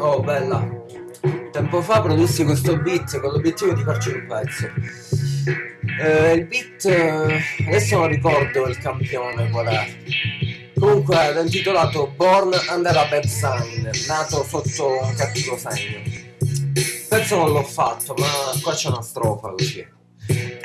Oh, bella. Tempo fa produssi questo beat con l'obiettivo di farci un pezzo. Eh, il beat, eh, adesso non ricordo il campione qual è. Comunque era intitolato Born Under a Bad Sign, nato sotto un cattivo segno. Pezzo non l'ho fatto, ma qua c'è una strofa così.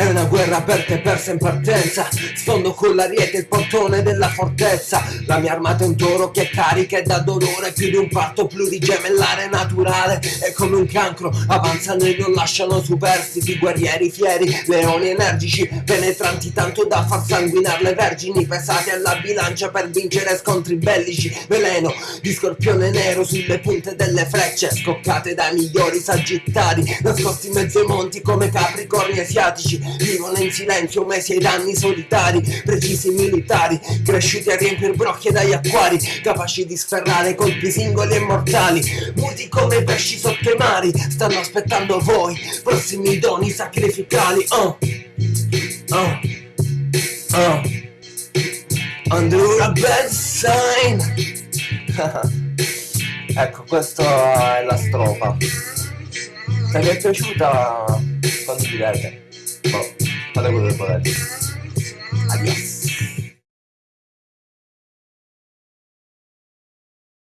È una guerra aperta e persa in partenza. Sfondo con l'ariete il portone della fortezza. La mia armata è un toro che carica e dà dolore. Più di un parto plurigemellare naturale. È come un cancro, avanzano e non lasciano superstiti. Guerrieri fieri, leoni energici Penetranti tanto da far sanguinare le vergini. Pesati alla bilancia per vincere scontri bellici. Veleno di scorpione nero sulle punte delle frecce. Scoccate dai migliori sagittari Nascosti in mezzo ai monti come capricorni asiatici Vivono in silenzio mesi ai danni solitari Precisi militari Cresciuti a riempire brocchie dagli acquari Capaci di sferrare colpi singoli e mortali. Muti come pesci sotto i mari Stanno aspettando voi Prossimi doni sacrificali. Oh Oh Oh. Under a bad sign Ecco, questa è la strofa. Se vi è piaciuta condividete 好，他待会儿会过来。